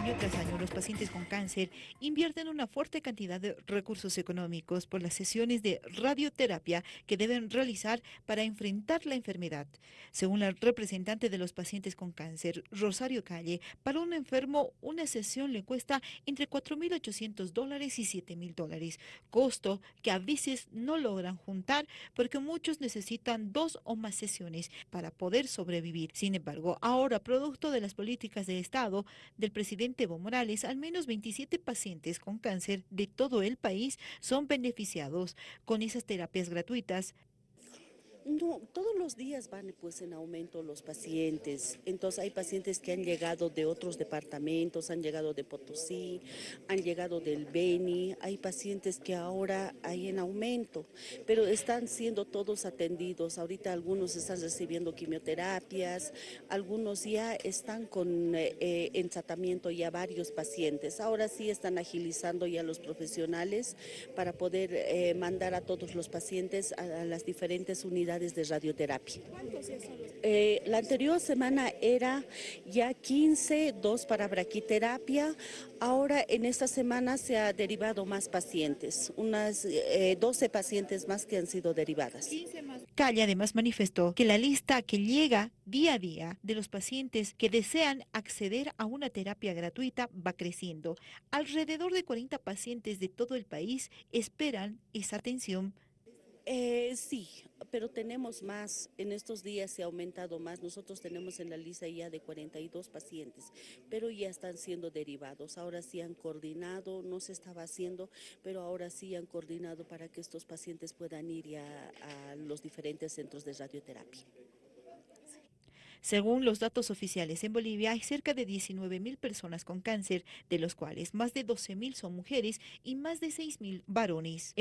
Año tras año, los pacientes con cáncer invierten una fuerte cantidad de recursos económicos por las sesiones de radioterapia que deben realizar para enfrentar la enfermedad. Según la representante de los pacientes con cáncer, Rosario Calle, para un enfermo una sesión le cuesta entre 4.800 dólares y 7.000 dólares, costo que a veces no logran juntar porque muchos necesitan dos o más sesiones para poder sobrevivir. Sin embargo, ahora, producto de las políticas de Estado del presidente Evo Morales, al menos 27 pacientes con cáncer de todo el país son beneficiados con esas terapias gratuitas todos los días van pues en aumento los pacientes, entonces hay pacientes que han llegado de otros departamentos, han llegado de Potosí, han llegado del Beni, hay pacientes que ahora hay en aumento, pero están siendo todos atendidos, ahorita algunos están recibiendo quimioterapias, algunos ya están con eh, eh, en tratamiento ya varios pacientes, ahora sí están agilizando ya los profesionales para poder eh, mandar a todos los pacientes a las diferentes unidades de radioterapia. Eh, la anterior semana era ya 15, dos para braquiterapia. Ahora en esta semana se ha derivado más pacientes, unas 12 eh, pacientes más que han sido derivadas. Calle además manifestó que la lista que llega día a día de los pacientes que desean acceder a una terapia gratuita va creciendo. Alrededor de 40 pacientes de todo el país esperan esa atención eh, sí, pero tenemos más, en estos días se ha aumentado más, nosotros tenemos en la lista ya de 42 pacientes, pero ya están siendo derivados, ahora sí han coordinado, no se estaba haciendo, pero ahora sí han coordinado para que estos pacientes puedan ir a, a los diferentes centros de radioterapia. Según los datos oficiales, en Bolivia hay cerca de 19 mil personas con cáncer, de los cuales más de 12 mil son mujeres y más de 6 mil varones.